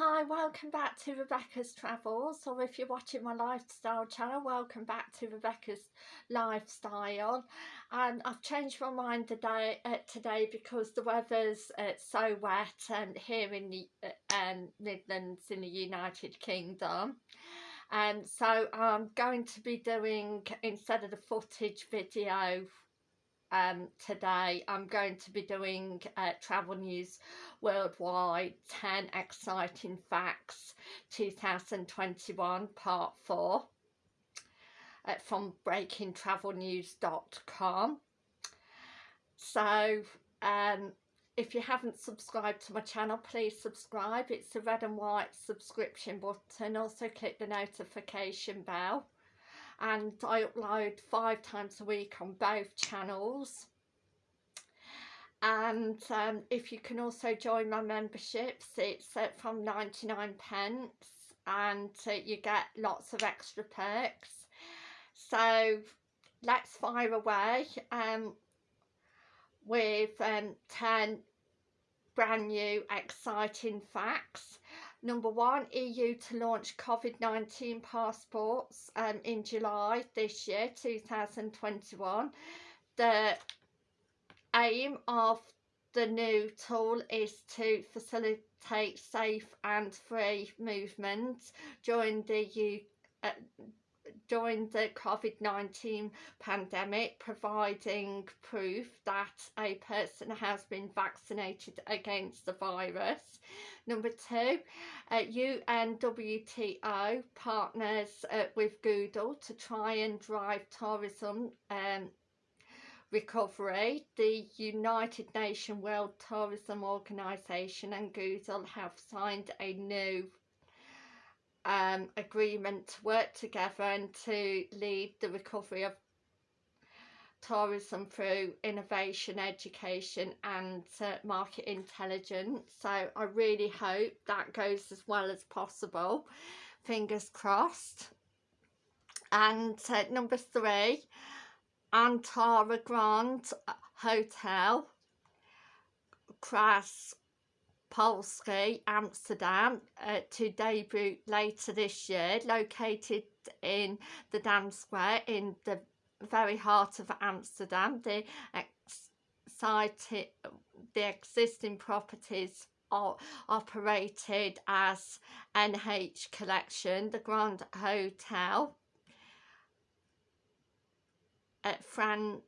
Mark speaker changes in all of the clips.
Speaker 1: Hi, welcome back to Rebecca's Travels, or if you're watching my lifestyle channel, welcome back to Rebecca's Lifestyle. And I've changed my mind today, uh, today because the weather's uh, so wet and here in the uh, um, Midlands in the United Kingdom. And so I'm going to be doing, instead of the footage video um, today. I'm going to be doing uh, Travel News Worldwide 10 Exciting Facts 2021 Part 4 uh, from breakingtravelnews.com so um, if you haven't subscribed to my channel please subscribe. It's the red and white subscription button. Also click the notification bell and I upload five times a week on both channels. And um, if you can also join my memberships it's uh, from 99 pence and uh, you get lots of extra perks. So let's fire away um, with um, 10 brand new exciting facts Number one, EU to launch COVID-19 passports um, in July this year, 2021. The aim of the new tool is to facilitate safe and free movement during the U uh, during the COVID-19 pandemic, providing proof that a person has been vaccinated against the virus. Number two, uh, UNWTO partners uh, with Google to try and drive tourism um, recovery. The United Nations World Tourism Organization and Google have signed a new um, agreement to work together and to lead the recovery of tourism through innovation, education and uh, market intelligence. So I really hope that goes as well as possible. Fingers crossed. And uh, number three, Antara Grand Hotel, Kras Polski, Amsterdam, uh, to debut later this year, located in the Dam Square in the very heart of Amsterdam. The excited, the existing properties are operated as NH Collection, the Grand Hotel at France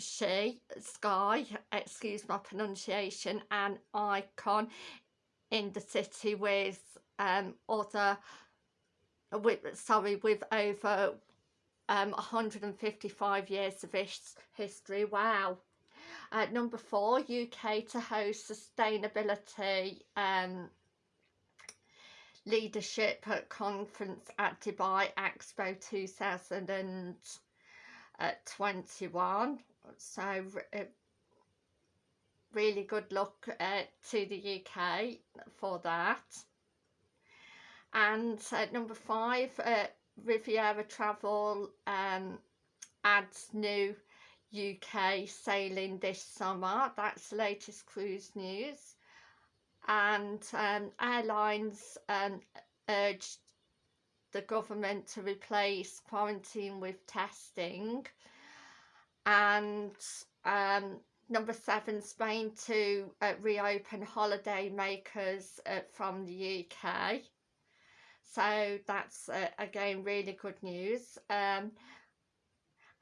Speaker 1: Bullshy Sky, excuse my pronunciation, and icon in the city with um, other with sorry with over um, 155 years of his history. Wow. Uh, number four, UK to host sustainability um, leadership conference at Dubai Expo 2021. So uh, really good luck uh, to the UK for that. And uh, number five, uh, Riviera Travel um, adds new UK sailing this summer. That's the latest cruise news. And um, airlines um, urged the government to replace quarantine with testing. And um, number seven, Spain to uh, reopen holiday makers uh, from the UK so that's uh, again really good news. Um,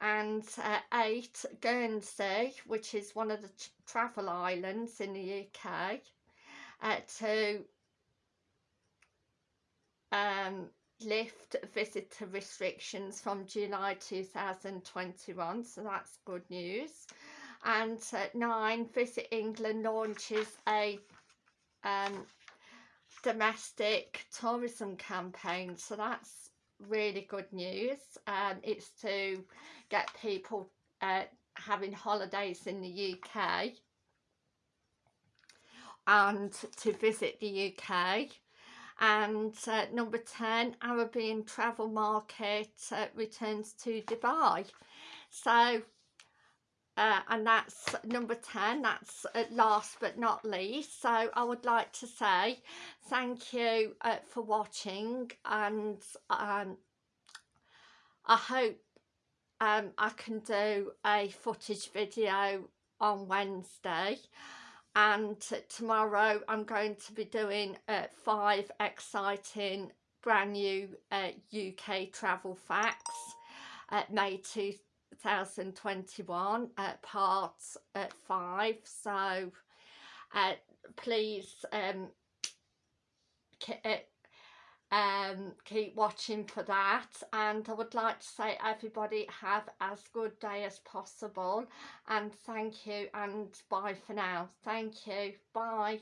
Speaker 1: and uh, eight Guernsey which is one of the travel islands in the UK uh, to um, lift visitor restrictions from July 2021 so that's good news. And uh, nine Visit England launches a um, domestic tourism campaign so that's really good news. Um, it's to get people uh, having holidays in the UK and to visit the UK and uh, number 10 Arabian travel market uh, returns to Dubai. So uh, and that's number 10 that's last but not least. So I would like to say thank you uh, for watching. And um, I hope um, I can do a footage video on Wednesday and tomorrow I'm going to be doing uh, five exciting brand new uh, UK travel facts uh, May 2021 at part at 5 so uh, please um, uh, um, keep watching for that. And I would like to say everybody have as good day as possible. And thank you and bye for now. Thank you. Bye